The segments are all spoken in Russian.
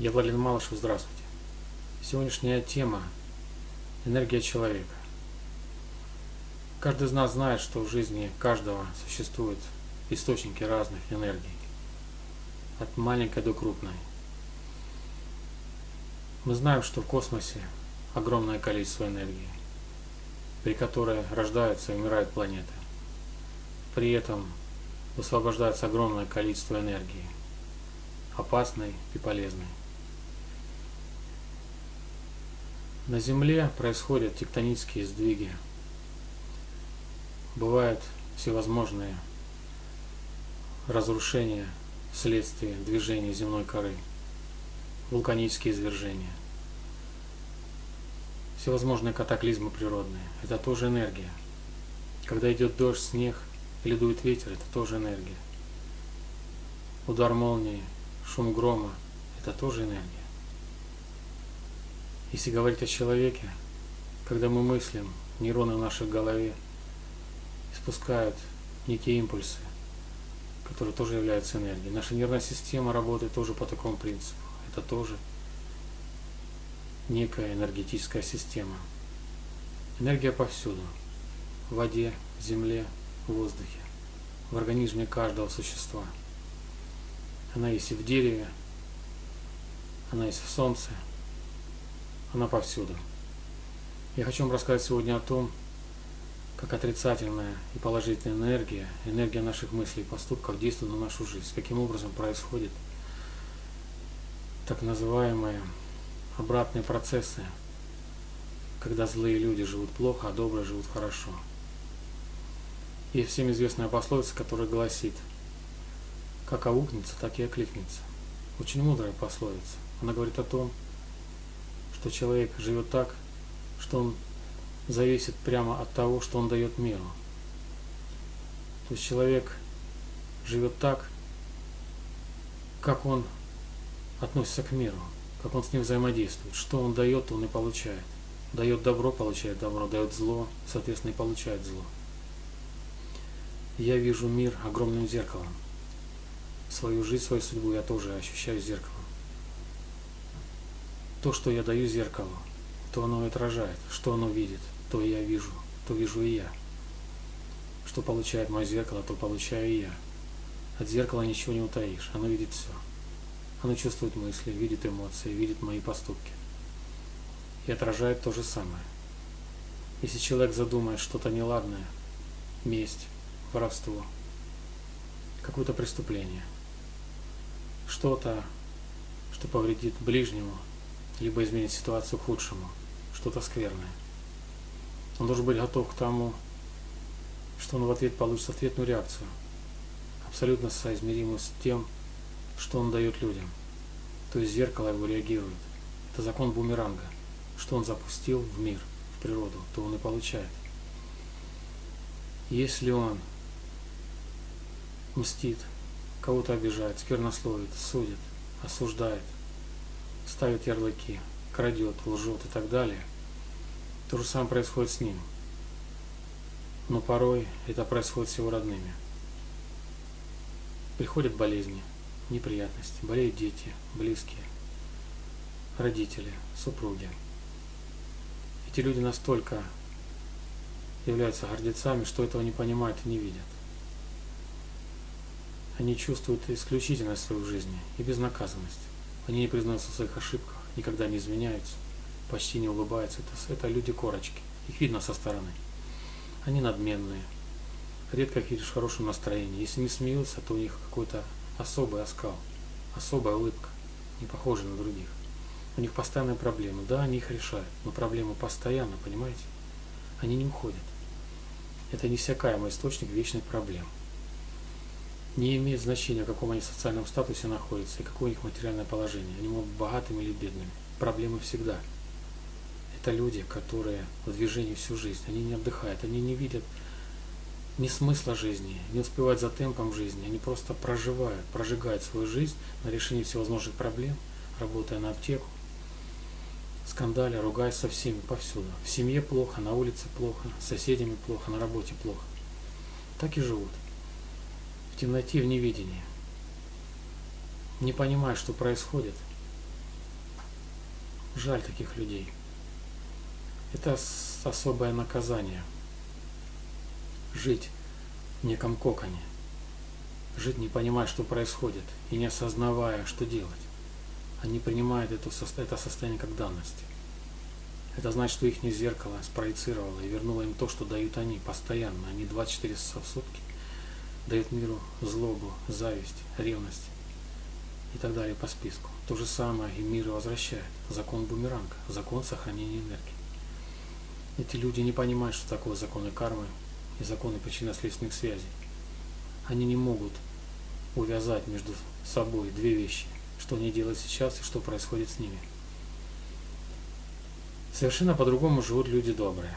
Я Владимир Малышев, здравствуйте. Сегодняшняя тема – энергия человека. Каждый из нас знает, что в жизни каждого существуют источники разных энергий, от маленькой до крупной. Мы знаем, что в космосе огромное количество энергии, при которой рождаются и умирают планеты. При этом высвобождается огромное количество энергии, опасной и полезной. На Земле происходят тектонические сдвиги. Бывают всевозможные разрушения вследствие движения земной коры, вулканические извержения, всевозможные катаклизмы природные. Это тоже энергия. Когда идет дождь, снег или дует ветер, это тоже энергия. Удар молнии, шум грома – это тоже энергия. Если говорить о человеке, когда мы мыслим, нейроны в нашей голове испускают некие импульсы, которые тоже являются энергией. Наша нервная система работает тоже по такому принципу. Это тоже некая энергетическая система. Энергия повсюду. В воде, в земле, в воздухе, в организме каждого существа. Она есть и в дереве, она есть в солнце, она повсюду. Я хочу вам рассказать сегодня о том, как отрицательная и положительная энергия, энергия наших мыслей и поступков действует на нашу жизнь, каким образом происходит так называемые обратные процессы, когда злые люди живут плохо, а добрые живут хорошо. И всем известная пословица, которая гласит, как аукнется, так и окликнется. Очень мудрая пословица. Она говорит о том, что человек живет так, что он зависит прямо от того, что он дает миру. То есть человек живет так, как он относится к миру, как он с ним взаимодействует. Что он дает, он и получает. Дает добро, получает добро, дает зло, соответственно, и получает зло. Я вижу мир огромным зеркалом. Свою жизнь, свою судьбу я тоже ощущаю зеркалом то, что я даю зеркалу, то оно отражает, что оно видит, то я вижу, то вижу и я. Что получает мое зеркало, то получаю и я. От зеркала ничего не утаишь, оно видит все. Оно чувствует мысли, видит эмоции, видит мои поступки. И отражает то же самое. Если человек задумает что-то неладное, месть, воровство, какое-то преступление, что-то, что повредит ближнему, либо изменить ситуацию к худшему, что-то скверное. Он должен быть готов к тому, что он в ответ получит ответную реакцию, абсолютно соизмеримую с тем, что он дает людям. То есть зеркало его реагирует. Это закон бумеранга. Что он запустил в мир, в природу, то он и получает. Если он мстит, кого-то обижает, сквернословит, судит, осуждает – ставит ярлыки, крадет, лжет и так далее, то же самое происходит с ним. Но порой это происходит с его родными. Приходят болезни, неприятности, болеют дети, близкие, родители, супруги. Эти люди настолько являются гордецами, что этого не понимают и не видят. Они чувствуют исключительность в своей жизни и безнаказанность. Они не признаются в своих ошибках, никогда не извиняются, почти не улыбаются. Это, это люди-корочки. Их видно со стороны. Они надменные. Редко их видишь в хорошем настроении. Если не смеются, то у них какой-то особый оскал, особая улыбка, не похожая на других. У них постоянные проблемы. Да, они их решают, но проблемы постоянно, понимаете? Они не уходят. Это неиссякаемый источник вечных проблем не имеет значения, в каком они социальном статусе находятся и какое у них материальное положение. Они могут быть богатыми или бедными. Проблемы всегда. Это люди, которые в движении всю жизнь. Они не отдыхают, они не видят ни смысла жизни, не успевают за темпом жизни. Они просто проживают, прожигают свою жизнь на решении всевозможных проблем, работая на аптеку, скандали, ругаясь со всеми повсюду. В семье плохо, на улице плохо, с соседями плохо, на работе плохо. Так и живут темноте, в невидении, не понимая, что происходит, Жаль таких людей. Это особое наказание. Жить в неком коконе. Жить не понимая, что происходит, и не осознавая, что делать. Они принимают это, это состояние как данность. Это значит, что их зеркало спроецировало и вернуло им то, что дают они постоянно. Они 24 часа в сутки дают миру злобу, зависть, ревность и так далее по списку. То же самое и мир возвращает. Закон бумеранга, закон сохранения энергии. Эти люди не понимают, что такое законы кармы и законы причинно-следственных связей. Они не могут увязать между собой две вещи, что они делают сейчас и что происходит с ними. Совершенно по-другому живут люди добрые.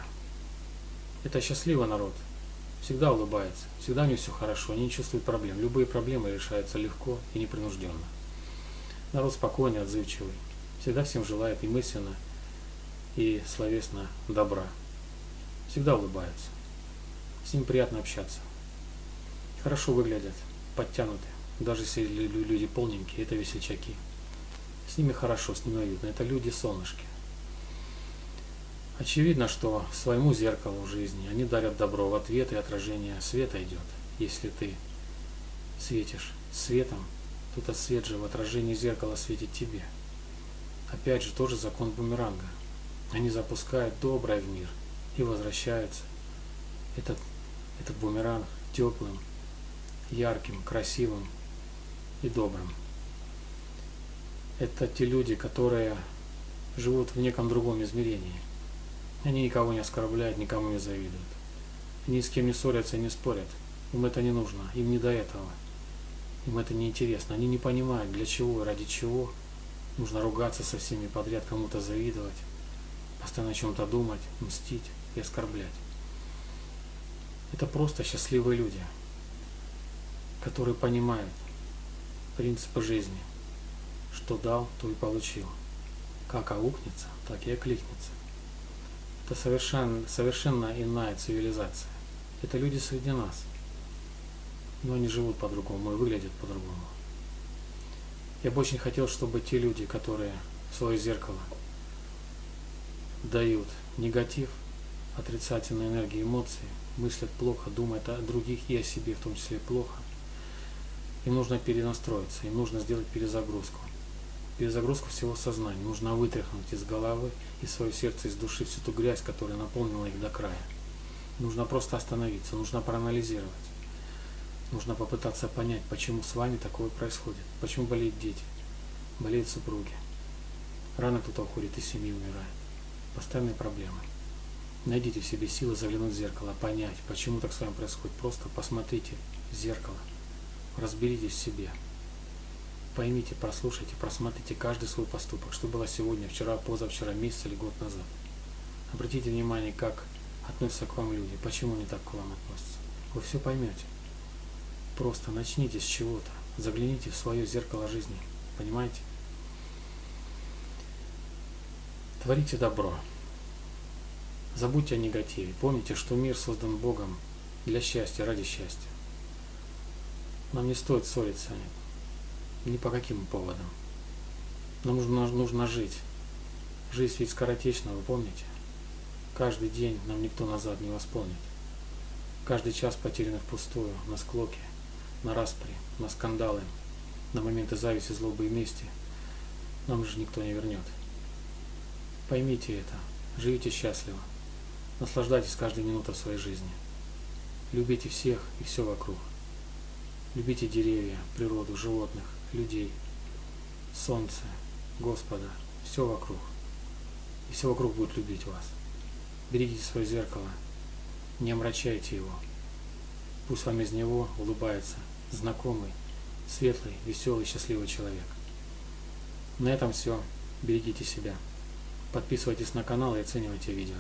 Это счастливый народ. Всегда улыбается, всегда у них все хорошо, они не чувствуют проблем. Любые проблемы решаются легко и непринужденно. Народ спокойный, отзывчивый. Всегда всем желает и мысленно, и словесно добра. Всегда улыбаются. С ним приятно общаться. Хорошо выглядят, подтянуты. Даже если люди полненькие, это весельчаки. С ними хорошо, с ними уютно. Это люди-солнышки. Очевидно, что своему зеркалу жизни они дарят добро в ответ, и отражение света идет. Если ты светишь светом, то этот свет же в отражении зеркала светит тебе. Опять же, тоже закон бумеранга. Они запускают доброе в мир и возвращаются. Этот, этот бумеранг теплым, ярким, красивым и добрым. Это те люди, которые живут в неком другом измерении. Они никого не оскорбляют, никому не завидуют. Ни с кем не ссорятся и не спорят. Им это не нужно, им не до этого. Им это не интересно. Они не понимают, для чего и ради чего нужно ругаться со всеми подряд, кому-то завидовать, постоянно о чем-то думать, мстить и оскорблять. Это просто счастливые люди, которые понимают принципы жизни. Что дал, то и получил. Как аукнется, так и окликнется. Это совершенно, совершенно иная цивилизация. Это люди среди нас. Но они живут по-другому и выглядят по-другому. Я бы очень хотел, чтобы те люди, которые в свое зеркало дают негатив, отрицательные энергии, эмоции, мыслят плохо, думают о других и о себе в том числе плохо, им нужно перенастроиться, им нужно сделать перезагрузку перезагрузку всего сознания. Нужно вытряхнуть из головы, из своего сердца, из души всю ту грязь, которая наполнила их до края. Нужно просто остановиться, нужно проанализировать. Нужно попытаться понять, почему с вами такое происходит. Почему болеют дети, болеют супруги. Рано кто-то уходит из семьи, умирает. Постоянные проблемы. Найдите в себе силы заглянуть в зеркало, понять, почему так с вами происходит. Просто посмотрите в зеркало, разберитесь в себе. Поймите, прослушайте, просмотрите каждый свой поступок, что было сегодня, вчера, позавчера, месяц или год назад. Обратите внимание, как относятся к вам люди, почему они так к вам относятся. Вы все поймете. Просто начните с чего-то, загляните в свое зеркало жизни, понимаете? Творите добро. Забудьте о негативе. Помните, что мир создан Богом для счастья, ради счастья. Нам не стоит ссориться ни по каким поводам. Нам нужно, нужно жить. Жизнь ведь скоротечна, вы помните? Каждый день нам никто назад не восполнит. Каждый час потерянный впустую, на склоке, на распри, на скандалы, на моменты зависти, злобы и мести нам же никто не вернет. Поймите это, живите счастливо, наслаждайтесь каждой минутой своей жизни. Любите всех и все вокруг. Любите деревья, природу, животных, людей, солнце, Господа, все вокруг. И все вокруг будет любить вас. Берегите свое зеркало, не омрачайте его. Пусть вам из него улыбается знакомый, светлый, веселый, счастливый человек. На этом все. Берегите себя. Подписывайтесь на канал и оценивайте видео.